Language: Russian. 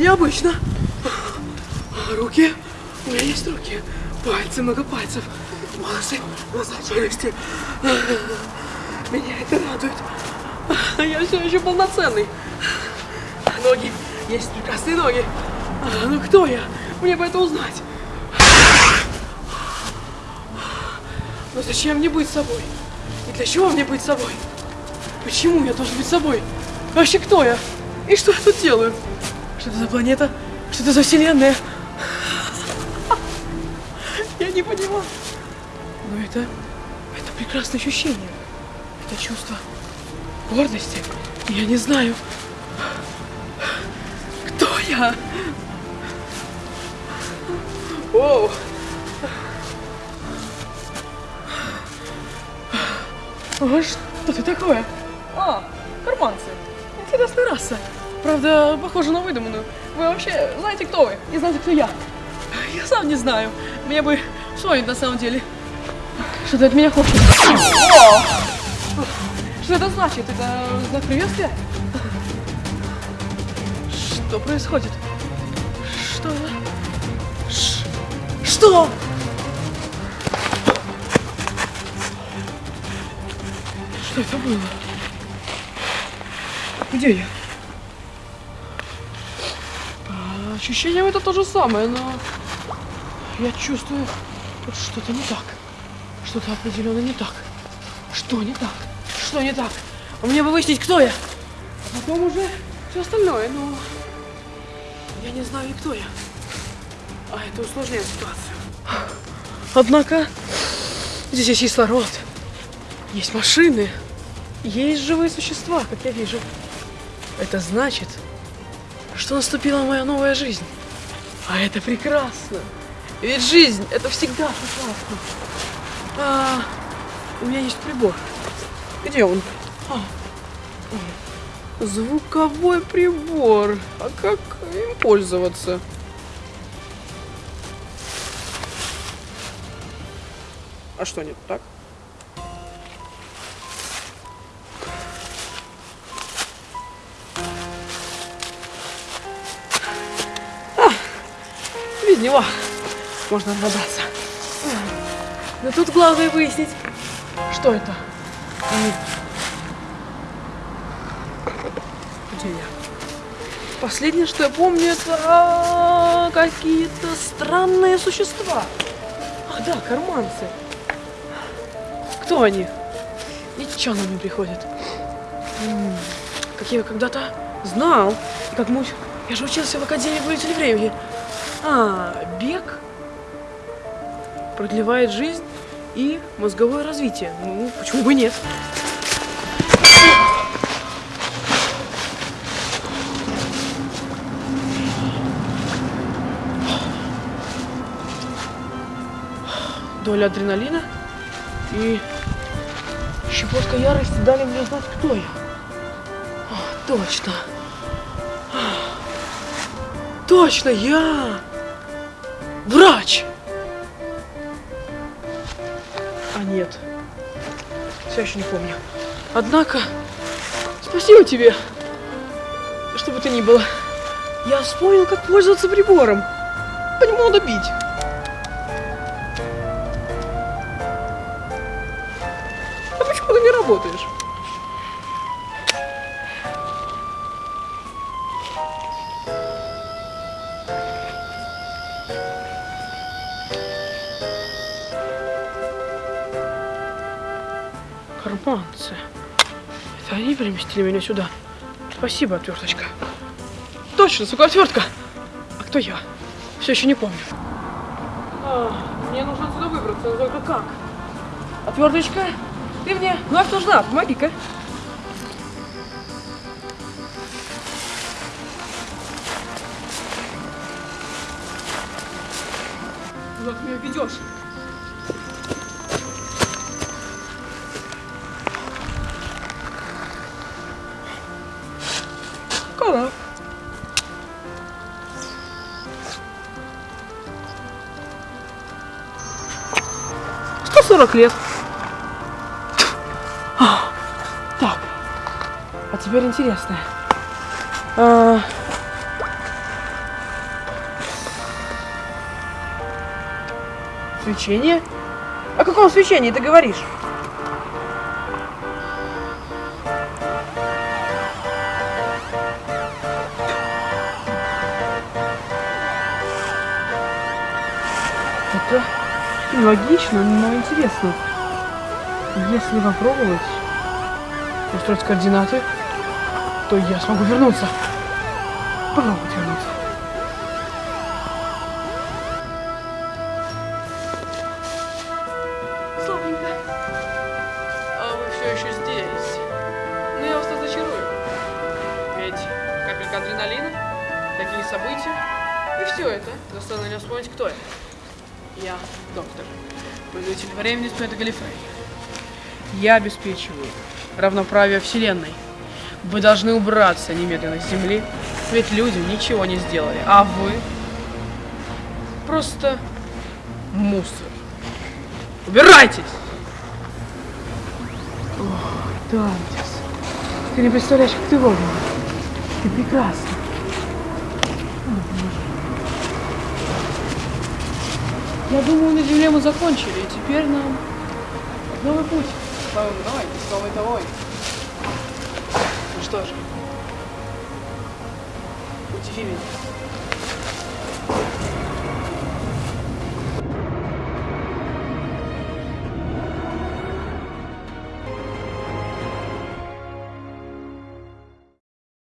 необычно. Руки. У меня есть руки. Пальцы, много пальцев. Волосы, глаза, челюсти. Меня это радует. Я все еще полноценный. Ноги. Есть прекрасные ноги. А, Ну кто я? Мне бы это узнать. Но зачем мне быть собой? И для чего мне быть собой? Почему я должен быть собой? Вообще кто я? И что я тут делаю? Что это за планета? Что это за вселенная? Я не понимаю. Но это... Это прекрасное ощущение. Это чувство гордости. Я не знаю, кто я. Оу. Что ты такое? А, карманцы. Интересная раса. Правда, похоже на выдуманную. Вы вообще знаете, кто вы? И знаете, кто я? Я сам не знаю. Мне бы вспомнить на самом деле. Что ты от меня хочешь? О! Что это значит? Это знак приветствия? Что происходит? Что? Ш- Что? Что это было? Где я? А, ощущение это то же самое, но я чувствую, что-то не так. Что-то определенно не так. Что не так? Что не так? Мне бы выяснить, кто я. А потом уже все остальное, но я не знаю, кто я. А это усложняет ситуацию. Однако здесь есть кислород, есть машины, есть живые существа, как я вижу. Это значит, что наступила моя новая жизнь. А это прекрасно. Ведь жизнь это всегда прекрасно. А, у меня есть прибор. Где он? А, звуковой прибор. А как им пользоваться? А что не так? Без него можно разобраться. Но тут главное выяснить, что это. Где я? Последнее, что я помню, это а, какие-то странные существа. Ах да, карманцы. Кто они? Ничего нам не приходит. Как я когда-то знал. Как муть. Я же учился в Академии Повелителя Времени. А, бег продлевает жизнь и мозговое развитие. Ну, почему бы нет? Доля адреналина и щепотка ярости дали мне знать, кто я. А, точно. А, Точно, я врач. А нет, все еще не помню. Однако, спасибо тебе, что бы то ни было. Я вспомнил, как пользоваться прибором. По нему надо бить. А почему ты не работаешь? Карманцы. Это они переместили меня сюда. Спасибо, отверточка. Точно, сука, отвертка. А кто я? Все еще не помню. А, мне нужно отсюда выбраться, но только как? Отверточка, ты мне вновь нужна, помоги-ка. Куда ты меня ведешь? Ну, 40 лет. А, так. А теперь интересное. А... Свечение? О каком свечении ты говоришь? Это логично, но интересно. Если попробовать устроить координаты, то я смогу вернуться. Попробовать вернуться. Славненько. А вы все еще здесь. Ну я вас тут зачарую. Ведь капелька адреналина, такие события. И все это заставило меня вспомнить, кто я. Я доктор. Повелитель времени Спэда Галифрей. Я обеспечиваю равноправие Вселенной. Вы должны убраться немедленно с Земли, ведь люди ничего не сделали, а вы просто мусор. Убирайтесь! Ох, Дантис, ты не представляешь, как ты вовремя. Ты прекрасна. О, Боже. Я думаю, на Земле мы закончили, и теперь нам новый путь. Новый мной, с новой тобой. Ну что же, удиви меня.